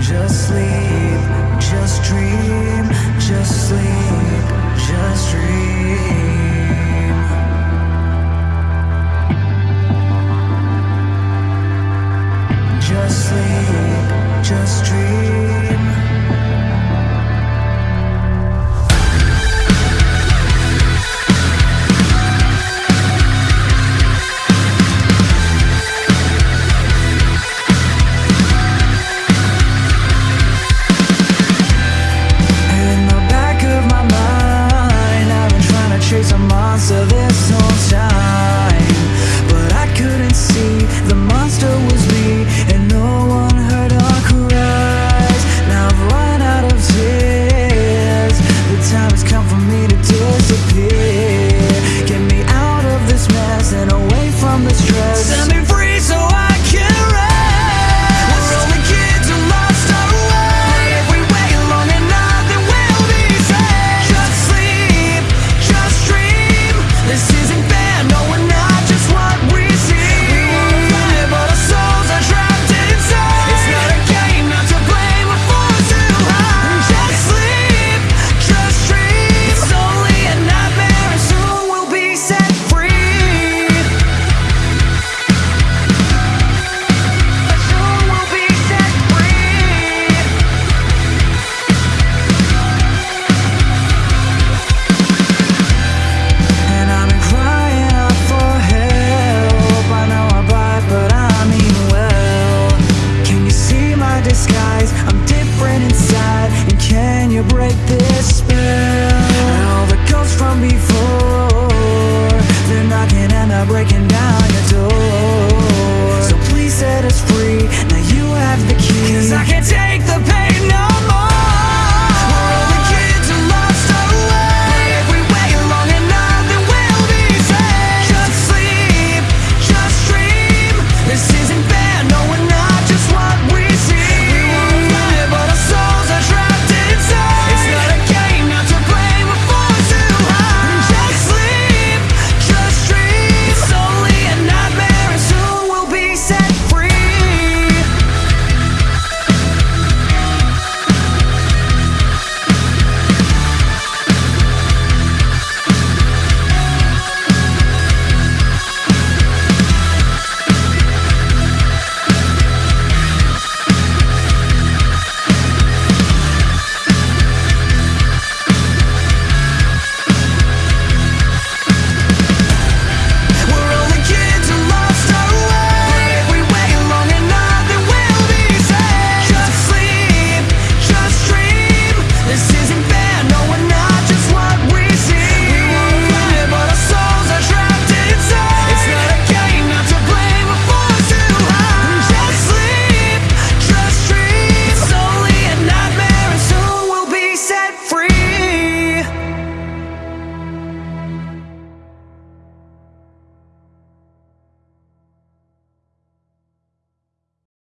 just sleep, just dream, just sleep, just dream. Just sleep, just dream.